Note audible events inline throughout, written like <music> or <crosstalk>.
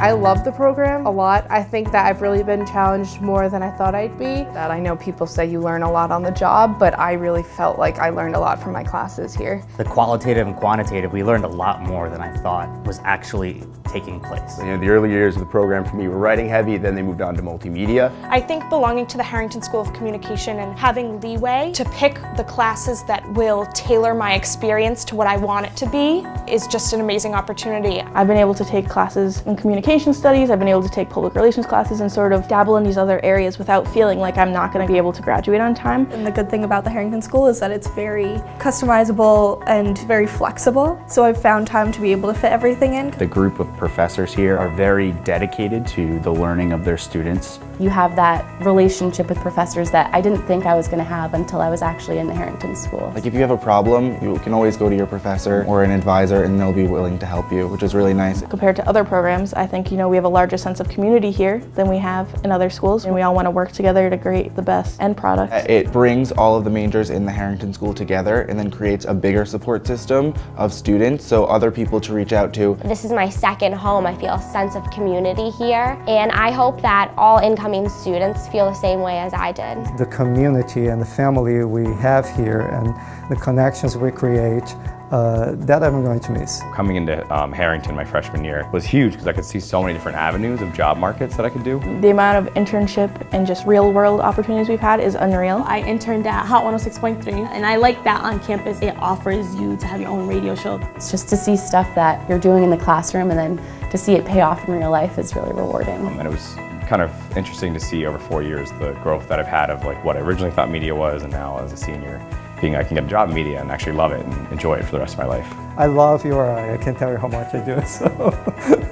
I love the program a lot. I think that I've really been challenged more than I thought I'd be. That I know people say you learn a lot on the job, but I really felt like I learned a lot from my classes here. The qualitative and quantitative, we learned a lot more than I thought was actually taking place. You know, the early years of the program for me were writing heavy, then they moved on to multimedia. I think belonging to the Harrington School of Communication and having leeway to pick the classes that will tailor my experience to what I want it to be is just an amazing opportunity. I've been able to take classes in communication studies, I've been able to take public relations classes and sort of dabble in these other areas without feeling like I'm not going to be able to graduate on time. And the good thing about the Harrington School is that it's very customizable and very flexible, so I've found time to be able to fit everything in. The group of professors here are very dedicated to the learning of their students. You have that relationship with professors that I didn't think I was going to have until I was actually in the Harrington School. Like if you have a problem, you can always go to your professor or an advisor and they'll be willing to help you, which is really nice. Compared to other programs, I think you know we have a larger sense of community here than we have in other schools and we all want to work together to create the best end product. Uh, it brings all of the majors in the Harrington School together and then creates a bigger support system of students so other people to reach out to. This is my second home. I feel a sense of community here and I hope that all incoming students feel the same way as I did. The community and the family we have here and the connections we create uh, that I'm going to miss. Coming into um, Harrington my freshman year was huge because I could see so many different avenues of job markets that I could do. The amount of internship and just real world opportunities we've had is unreal. I interned at Hot 106.3 and I like that on campus it offers you to have your own radio show. It's just to see stuff that you're doing in the classroom and then to see it pay off in real life is really rewarding. Um, and it was kind of interesting to see over four years the growth that I've had of like what I originally thought media was and now as a senior being I can get a job in media and actually love it and enjoy it for the rest of my life. I love URI. I can't tell you how much I do. It so.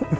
<laughs>